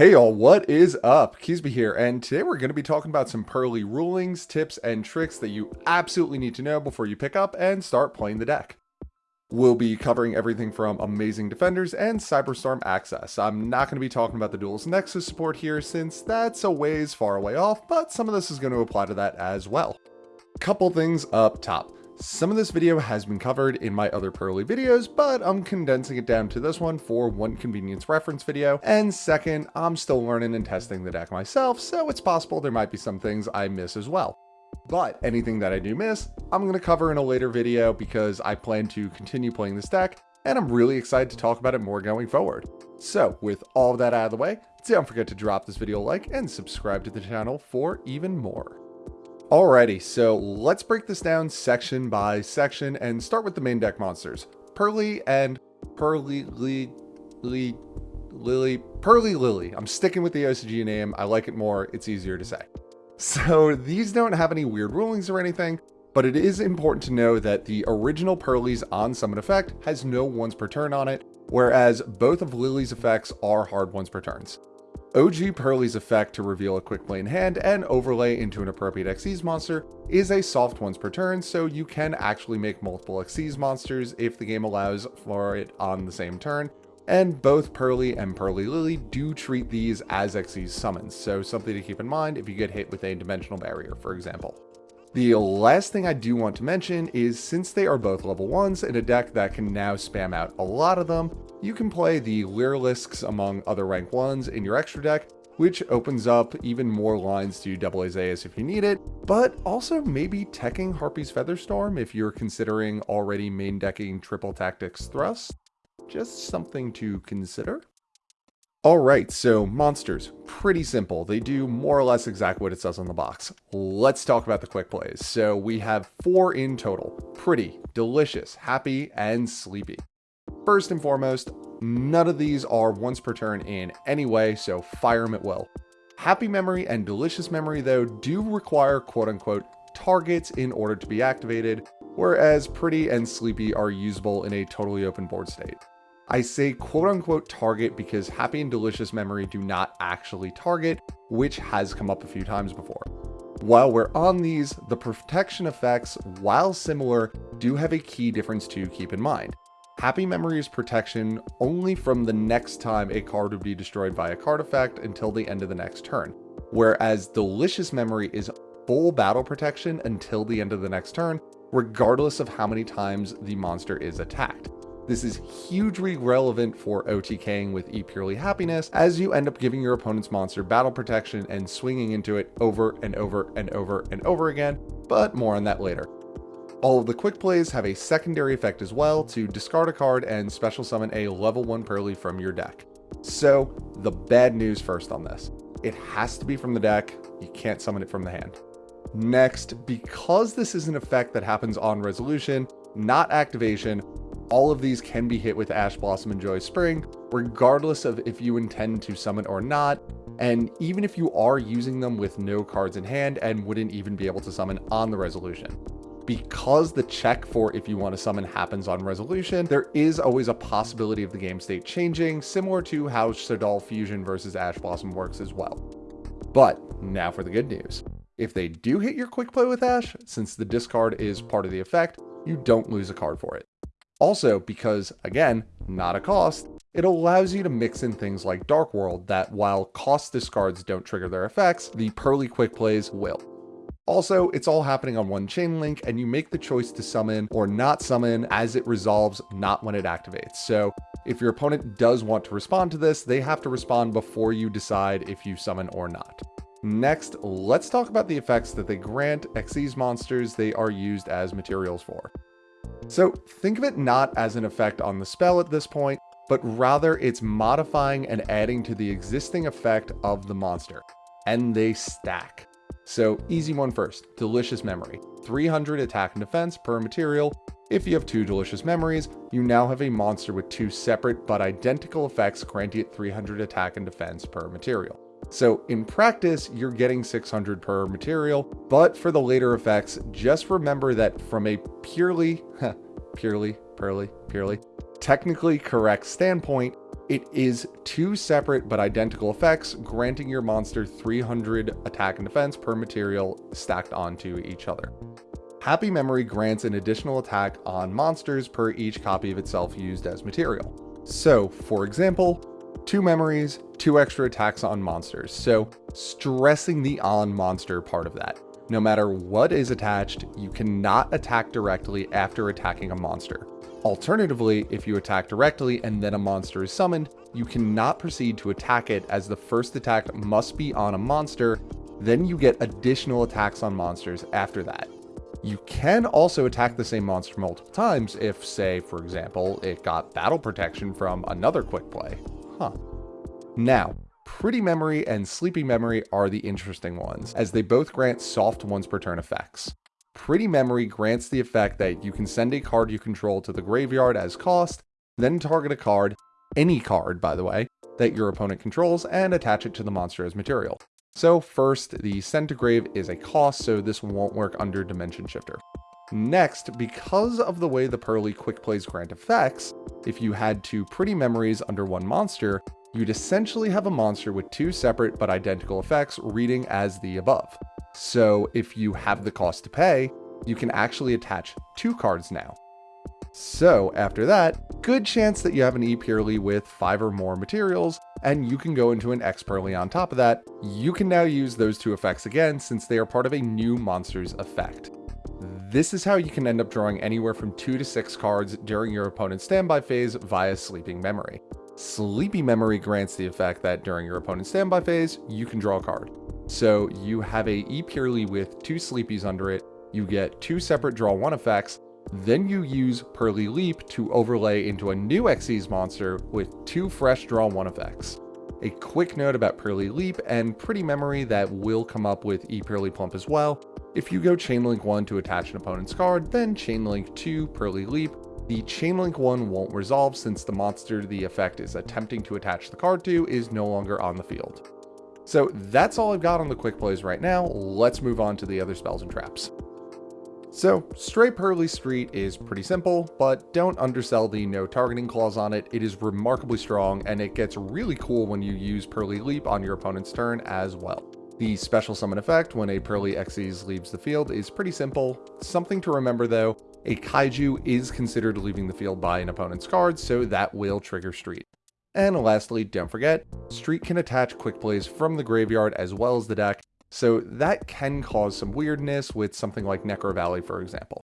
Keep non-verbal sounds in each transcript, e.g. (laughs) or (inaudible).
Hey y'all, what is up? Keysby here, and today we're going to be talking about some Purrely rulings, tips, and tricks that you absolutely need to know before you pick up and start playing the deck. We'll be covering everything from Amazing Defenders and Cyberstorm Access. I'm not going to be talking about the Duelist Nexus support here since that's a ways far away off, but some of this is going to apply to that as well. Couple things up top. Some of this video has been covered in my other Purrely videos, but I'm condensing it down to this one for one convenience reference video. And second, I'm still learning and testing the deck myself, so it's possible there might be some things I miss as well. But anything that I do miss, I'm going to cover in a later video because I plan to continue playing this deck, and I'm really excited to talk about it more going forward. So with all that out of the way, don't forget to drop this video a like and subscribe to the channel for even more. Alrighty, so let's break this down section by section and start with the main deck monsters. Purrely and Purrely Lily, Lily, Lily, Purrely Lily. I'm sticking with the OCG name. I like it more. It's easier to say. So these don't have any weird rulings or anything, but it is important to know that the original Purrely's on summon effect has no ones per turn on it, whereas both of Lily's effects are hard ones per turns. OG Purrely's effect to reveal a quick play in hand and overlay into an appropriate Xyz monster is a soft once per turn, so you can actually make multiple Xyz monsters if the game allows for it on the same turn, and both Purrely and Purrely Lily do treat these as Xyz summons, so something to keep in mind if you get hit with a dimensional barrier, for example. The last thing I do want to mention is since they are both level 1s in a deck that can now spam out a lot of them, you can play the Lyriluscs among other rank 1s in your extra deck, which opens up even more lines to double Azayas if you need it, but also maybe teching Harpie's Feather Storm if you're considering already main decking triple tactics thrust. Just something to consider. Alright, so monsters, pretty simple. They do more or less exactly what it says on the box. Let's talk about the quick plays. So we have four in total. Pretty, delicious, happy, and sleepy. First and foremost, none of these are once per turn in any way, so fire them at will. Happy Memory and Delicious Memory though do require quote unquote targets in order to be activated, whereas Pretty and Sleepy are usable in a totally open board state. I say quote unquote target because happy and delicious memory do not actually target, which has come up a few times before. While we're on these, the protection effects, while similar, do have a key difference to keep in mind. Happy Memory is protection only from the next time a card would be destroyed by a card effect until the end of the next turn, whereas Delicious Memory is full battle protection until the end of the next turn, regardless of how many times the monster is attacked. This is hugely relevant for OTKing with E Purely Happiness, as you end up giving your opponent's monster battle protection and swinging into it over and over and over and over again, but more on that later. All of the quick plays have a secondary effect as well to discard a card and special summon a level 1 Purrely from your deck. So, the bad news first on this. It has to be from the deck, you can't summon it from the hand. Next, because this is an effect that happens on resolution, not activation, all of these can be hit with Ash Blossom and Joy Spring, regardless of if you intend to summon or not, and even if you are using them with no cards in hand and wouldn't even be able to summon on the resolution. Because the check for if you want to summon happens on resolution, there is always a possibility of the game state changing, similar to how Shaddoll Fusion versus Ash Blossom works as well. But now for the good news. If they do hit your quick play with Ash, since the discard is part of the effect, you don't lose a card for it. Also, because, again, not a cost, it allows you to mix in things like Dark World that, while cost discards don't trigger their effects, the Purrely Quick Plays will. Also, it's all happening on one chain link, and you make the choice to summon or not summon as it resolves, not when it activates. So if your opponent does want to respond to this, they have to respond before you decide if you summon or not. Next, let's talk about the effects that they grant Xyz monsters they are used as materials for. So think of it not as an effect on the spell at this point, but rather it's modifying and adding to the existing effect of the monster. And they stack. So easy one first, Delicious Memory. 300 attack and defense per material. If you have two Delicious Memories, you now have a monster with two separate but identical effects granting it 300 attack and defense per material. So in practice, you're getting 600 per material, but for the later effects, just remember that from a purely, (laughs) purely, purely, purely, technically correct standpoint, It is two separate but identical effects, granting your monster 300 attack and defense per material stacked onto each other. Happy Memory grants an additional attack on monsters per each copy of itself used as material. So, for example, two memories, two extra attacks on monsters, so stressing the on monster part of that. No matter what is attached, you cannot attack directly after attacking a monster. Alternatively, if you attack directly and then a monster is summoned, you cannot proceed to attack it as the first attack must be on a monster, then you get additional attacks on monsters after that. You can also attack the same monster multiple times if, say, for example, it got battle protection from another quick play. Huh. Now, Pretty Memory and Sleepy Memory are the interesting ones, as they both grant soft once per turn effects. Pretty Memory grants the effect that you can send a card you control to the graveyard as cost, then target a card, any card by the way, that your opponent controls and attach it to the monster as material. So first, the send to grave is a cost, so this won't work under Dimension Shifter. Next, because of the way the Purrely Quick Plays grant effects, if you had two Pretty Memories under one monster, you'd essentially have a monster with two separate but identical effects reading as the above. So if you have the cost to pay, you can actually attach two cards now. So after that, good chance that you have an Epurrely with five or more materials, and you can go into an Expurrely on top of that. You can now use those two effects again since they are part of a new monster's effect. This is how you can end up drawing anywhere from 2 to 6 cards during your opponent's standby phase via Sleeping Memory. Sleepy Memory grants the effect that during your opponent's standby phase, you can draw a card. So you have a E purely with two sleepies under it, you get two separate draw one effects, then you use Purrely Leap to overlay into a new Xyz monster with two fresh draw one effects. A quick note about Purrely Leap and Pretty Memory that will come up with E Purely Plump as well. If you go Chainlink 1 to attach an opponent's card, then Chainlink 2 Purrely Leap, the Chainlink 1 won't resolve since the monster the effect is attempting to attach the card to is no longer on the field. So that's all I've got on the quick plays right now. Let's move on to the other spells and traps. So, Stray Purrely Street is pretty simple, but don't undersell the no targeting clause on it. It is remarkably strong, and it gets really cool when you use Purrely Leap on your opponent's turn as well. The special summon effect when a Purrely Xyz leaves the field is pretty simple. Something to remember though, a Kaiju is considered leaving the field by an opponent's card, so that will trigger Street. And lastly, don't forget, Street can attach quick plays from the graveyard as well as the deck, so that can cause some weirdness with something like Necrovalley, for example.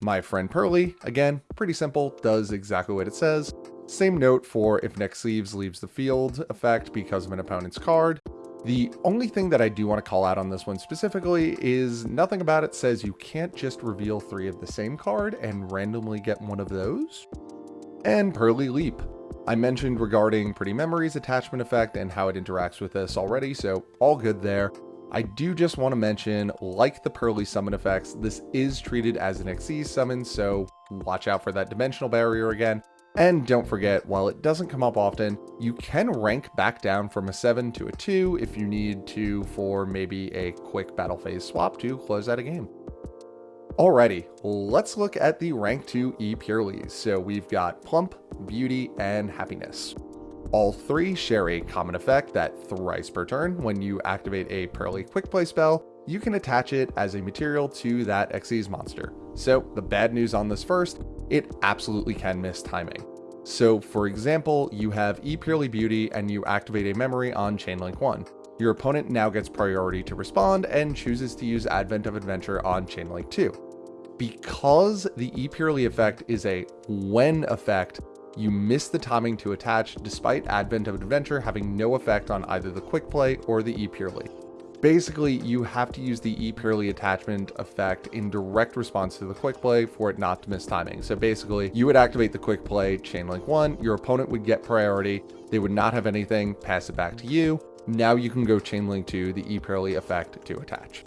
My friend Purrely, again, pretty simple, does exactly what it says. Same note for if Nexeves leaves leaves the field effect because of an opponent's card. The only thing that I do want to call out on this one specifically is nothing about it says you can't just reveal three of the same card and randomly get one of those. And Purrely Leap. I mentioned regarding Pretty Memories attachment effect and how it interacts with this already, so all good there. I do just want to mention, like the Purrely summon effects, this is treated as an Xyz summon, so watch out for that dimensional barrier again. And don't forget, while it doesn't come up often, you can rank back down from a 7 to a 2 if you need to for maybe a quick battle phase swap to close out a game. Alrighty, let's look at the rank 2 E Purelies. So we've got Plump, Beauty, and Happiness. All three share a common effect that thrice per turn, when you activate a Purrely Quick Play spell, you can attach it as a material to that Xyz monster. So the bad news on this first, it absolutely can miss timing. So for example, you have E Purely Beauty and you activate a memory on Chainlink 1. Your opponent now gets priority to respond and chooses to use Advent of Adventure on Chainlink 2. Because the E Purely effect is a when effect, you miss the timing to attach despite Advent of Adventure having no effect on either the Quick Play or the E Purely. Basically, you have to use the E Purely attachment effect in direct response to the quick play for it not to miss timing. So basically, you would activate the quick play chain link 1, your opponent would get priority, they would not have anything, pass it back to you, now you can go Chainlink to the E Purely effect to attach.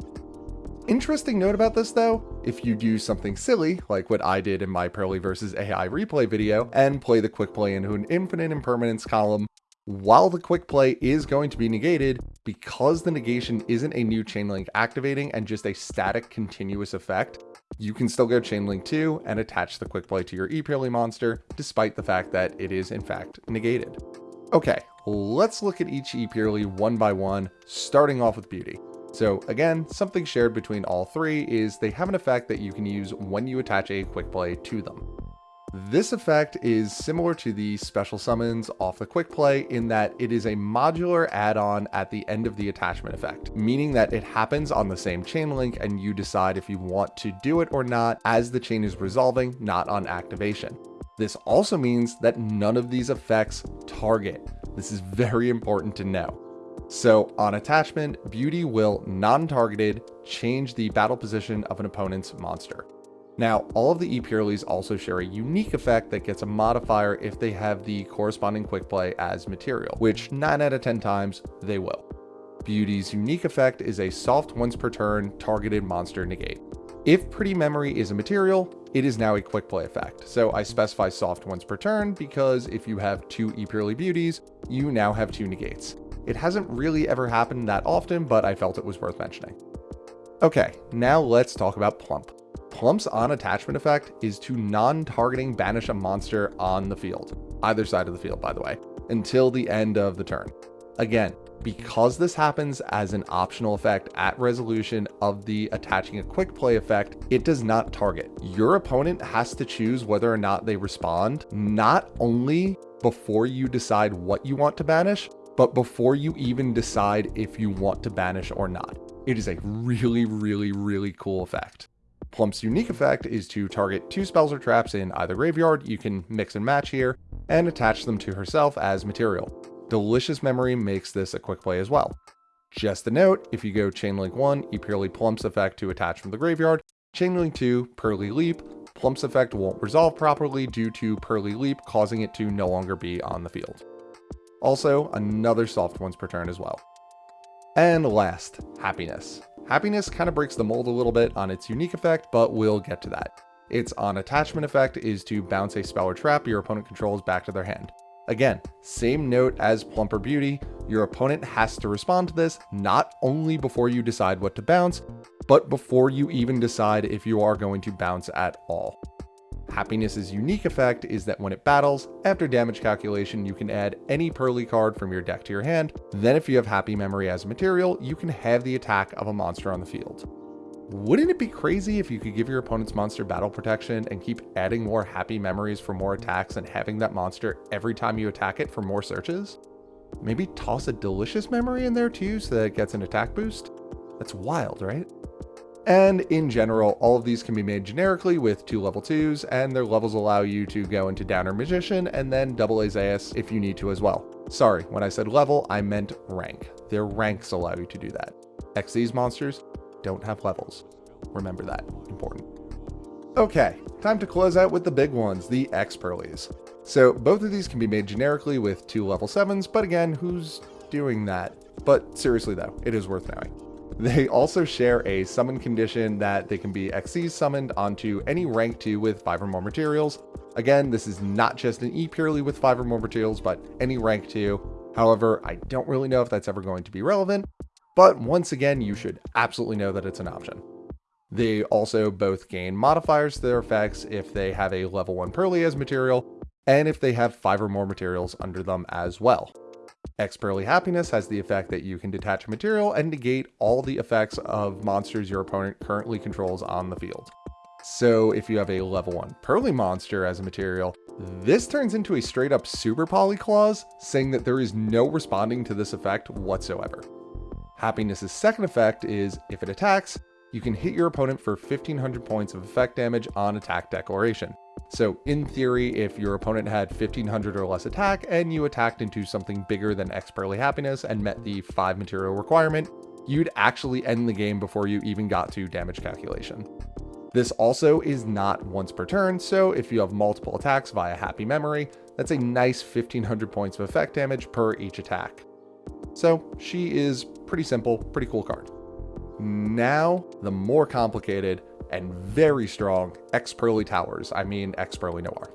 Interesting note about this though, if you do something silly, like what I did in my Purrely versus AI replay video, and play the quick play into an infinite impermanence column, While the quick play is going to be negated, because the negation isn't a new chain link activating and just a static continuous effect, you can still go chain link 2 and attach the quick play to your E monster, despite the fact that it is in fact negated. Okay, let's look at each E one by one, starting off with Beauty. So again, something shared between all three is they have an effect that you can use when you attach a quick play to them. This effect is similar to the special summons off the quick play in that it is a modular add-on at the end of the attachment effect, meaning that it happens on the same chain link and you decide if you want to do it or not as the chain is resolving, not on activation. This also means that none of these effects target. This is very important to know. So on attachment, Beauty will non-targeted change the battle position of an opponent's monster. Now, all of the E also share a unique effect that gets a modifier if they have the corresponding quick play as material, which 9 out of 10 times they will. Beauty's unique effect is a soft once per turn targeted monster negate. If Pretty Memory is a material, it is now a quick play effect. So I specify soft once per turn because if you have two E Purely Beauties, you now have two negates. It hasn't really ever happened that often, but I felt it was worth mentioning. Okay, now let's talk about Plump. Plump's on attachment effect is to non-targeting banish a monster on the field, either side of the field by the way, until the end of the turn. Again, because this happens as an optional effect at resolution of the attaching a quick play effect, it does not target. Your opponent has to choose whether or not they respond, not only before you decide what you want to banish, but before you even decide if you want to banish or not. It is a really, really, really cool effect. Plump's unique effect is to target two spells or traps in either graveyard, you can mix and match here, and attach them to herself as material. Delicious Memory makes this a quick play as well. Just a note, if you go Chainlink 1, you purely Plump's effect to attach from the graveyard, Chainlink 2, Purrely Leap, Plump's effect won't resolve properly due to Purrely Leap causing it to no longer be on the field. Also, another soft ones per turn as well. And last, Happiness. Happiness kind of breaks the mold a little bit on its unique effect, but we'll get to that. Its on attachment effect is to bounce a spell or trap your opponent controls back to their hand. Again, same note as Plumper Beauty, your opponent has to respond to this not only before you decide what to bounce, but before you even decide if you are going to bounce at all. Happiness's unique effect is that when it battles, after damage calculation, you can add any Purrely card from your deck to your hand. Then if you have Happy Memory as a material, you can have the attack of a monster on the field. Wouldn't it be crazy if you could give your opponent's monster battle protection and keep adding more happy memories for more attacks and having that monster every time you attack it for more searches? Maybe toss a delicious memory in there too so that it gets an attack boost? That's wild, right? And in general, all of these can be made generically with two level 2s, and their levels allow you to go into Downer Magician and then double Azais if you need to as well. Sorry, when I said level, I meant rank. Their ranks allow you to do that. X these monsters don't have levels. Remember that, important. Okay, time to close out with the big ones, the Expurrelies. So both of these can be made generically with two level 7s, but again, who's doing that? But seriously though, it is worth knowing. (laughs) They also share a summon condition that they can be Xyz summoned onto any rank 2 with 5 or more materials. Again, this is not just an E purely with 5 or more materials, but any rank 2. However, I don't really know if that's ever going to be relevant, but once again, you should absolutely know that it's an option. They also both gain modifiers to their effects if they have a level 1 Purrely as material, and if they have 5 or more materials under them as well. Expurrely Happiness has the effect that you can detach a material and negate all the effects of monsters your opponent currently controls on the field. So if you have a level 1 Purrely monster as a material, this turns into a straight up super poly clause, saying that there is no responding to this effect whatsoever. Happiness's second effect is, if it attacks, you can hit your opponent for 1500 points of effect damage on attack declaration. So in theory, if your opponent had 1500 or less attack and you attacked into something bigger than Expurrely Happiness and met the 5 material requirement, you'd actually end the game before you even got to damage calculation. This also is not once per turn, so if you have multiple attacks via Happy Memory, that's a nice 1500 points of effect damage per each attack. So she is pretty simple, pretty cool card. Now, the more complicated and very strong Expurrely Towers, I mean Expurrely Noir.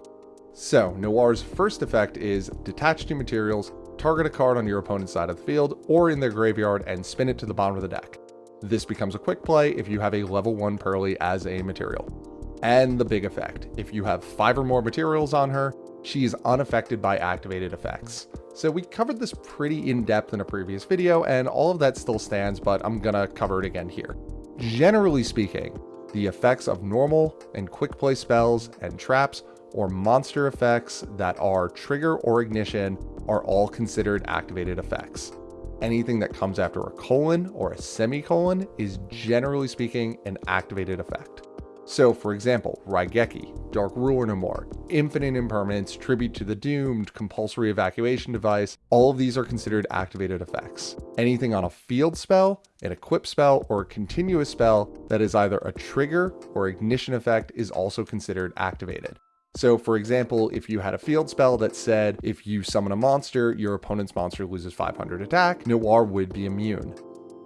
So, Noir's first effect is detach two materials, target a card on your opponent's side of the field or in their graveyard and spin it to the bottom of the deck. This becomes a quick play if you have a level 1 Purrely as a material. And the big effect, if you have 5 or more materials on her, she is unaffected by activated effects. So we covered this pretty in depth in a previous video and all of that still stands, but I'm gonna cover it again here. Generally speaking, the effects of normal and quick play spells and traps or monster effects that are trigger or ignition are all considered activated effects. Anything that comes after a colon or a semicolon is generally speaking an activated effect. So for example, Raigeki, Dark Ruler No More, Infinite Impermanence, Tribute to the Doomed, Compulsory Evacuation Device, all of these are considered activated effects. Anything on a field spell, an equip spell, or a continuous spell that is either a trigger or ignition effect is also considered activated. So for example, if you had a field spell that said, if you summon a monster, your opponent's monster loses 500 attack, Noir would be immune.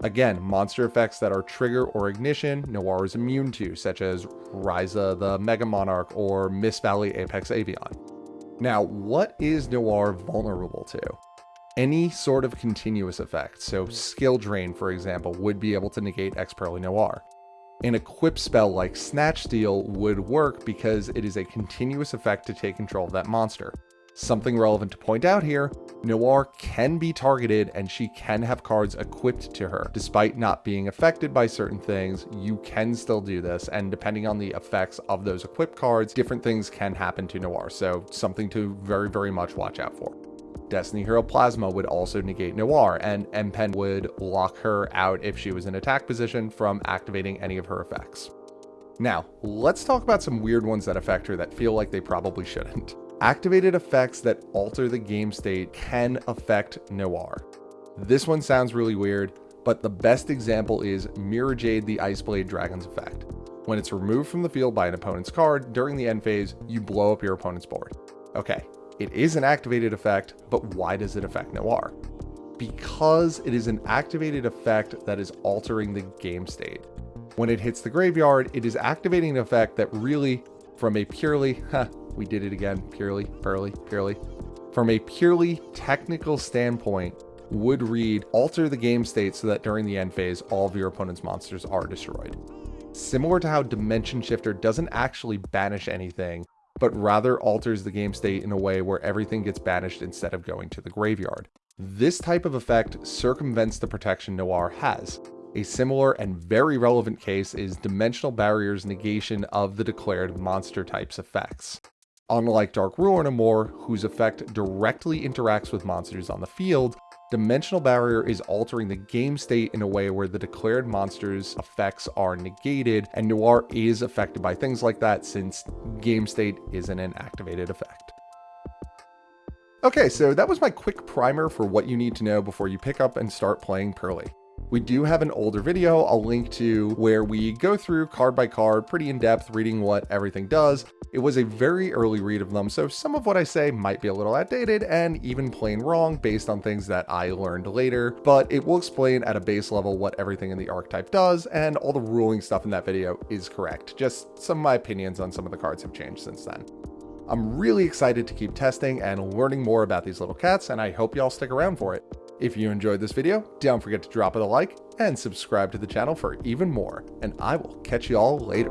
Again, monster effects that are trigger or ignition, Noir is immune to, such as Raiza the Mega Monarch or Mist Valley Apex Avian. Now, what is Noir vulnerable to? Any sort of continuous effect, so skill drain, for example, would be able to negate Expurrely Noir. An equip spell like Snatch Steal would work because it is a continuous effect to take control of that monster. Something relevant to point out here, Noir can be targeted and she can have cards equipped to her. Despite not being affected by certain things, you can still do this, and depending on the effects of those equipped cards, different things can happen to Noir, so something to very, very much watch out for. Destiny Hero Plasma would also negate Noir, and Empen would lock her out if she was in attack position from activating any of her effects. Now, let's talk about some weird ones that affect her that feel like they probably shouldn't. Activated effects that alter the game state can affect Noir. This one sounds really weird, but the best example is Mirror Jade the Iceblade Dragon's effect. When it's removed from the field by an opponent's card during the end phase, you blow up your opponent's board. Okay, it is an activated effect, but why does it affect Noir? Because it is an activated effect that is altering the game state. When it hits the graveyard, it is activating an effect that really, from a purely, (laughs) we did it again, purely, purely, purely. From a purely technical standpoint, would read alter the game state so that during the end phase, all of your opponent's monsters are destroyed. Similar to how Dimension Shifter doesn't actually banish anything, but rather alters the game state in a way where everything gets banished instead of going to the graveyard. This type of effect circumvents the protection Noir has. A similar and very relevant case is Dimensional Barrier's negation of the declared monster type's effects. Unlike Dark Ruler No More, whose effect directly interacts with monsters on the field, Dimensional Barrier is altering the game state in a way where the declared monster's effects are negated, and Noir is affected by things like that since game state isn't an activated effect. Okay, so that was my quick primer for what you need to know before you pick up and start playing Purrely. We do have an older video I'll link to where we go through card by card pretty in depth reading what everything does. It was a very early read of them, so some of what I say might be a little outdated and even plain wrong based on things that I learned later, but it will explain at a base level what everything in the archetype does, and all the ruling stuff in that video is correct. Just some of my opinions on some of the cards have changed since then. I'm really excited to keep testing and learning more about these little cats, and I hope y'all stick around for it. If you enjoyed this video, don't forget to drop it a like and subscribe to the channel for even more, and I will catch y'all later.